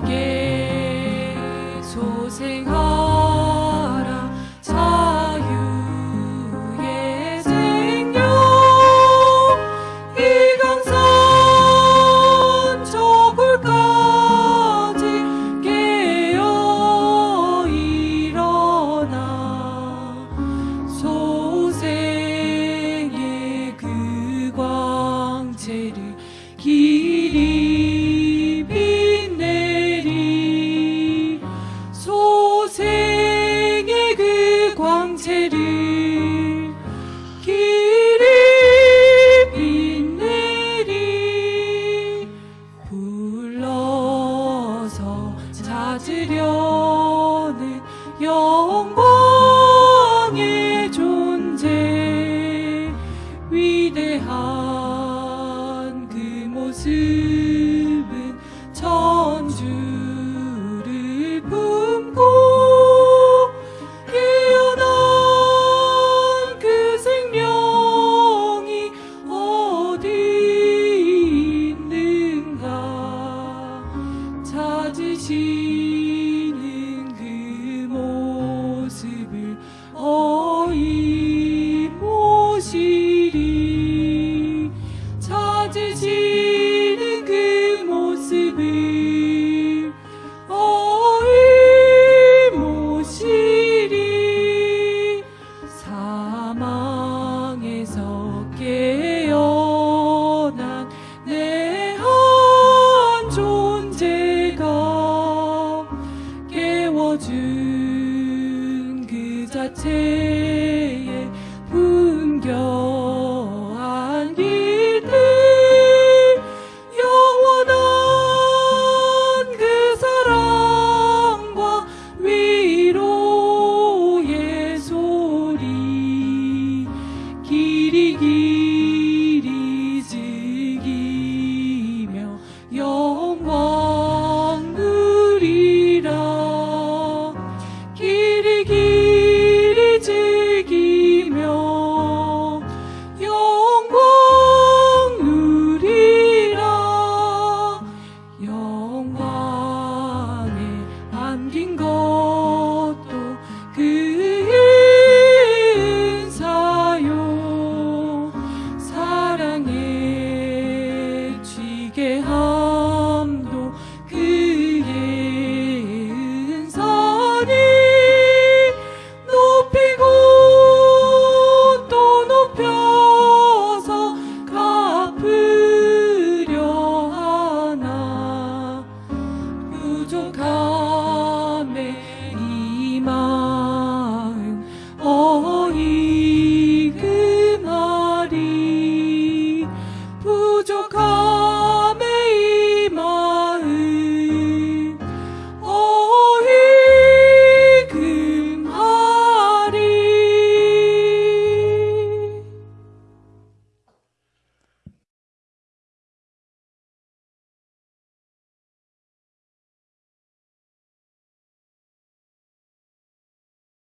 나게 소생하 찾으려는 영광의 존재. 위대한 그 모습은 천주를 품고 깨어난 그 생명이 어디 있는가. 찾으시 walk.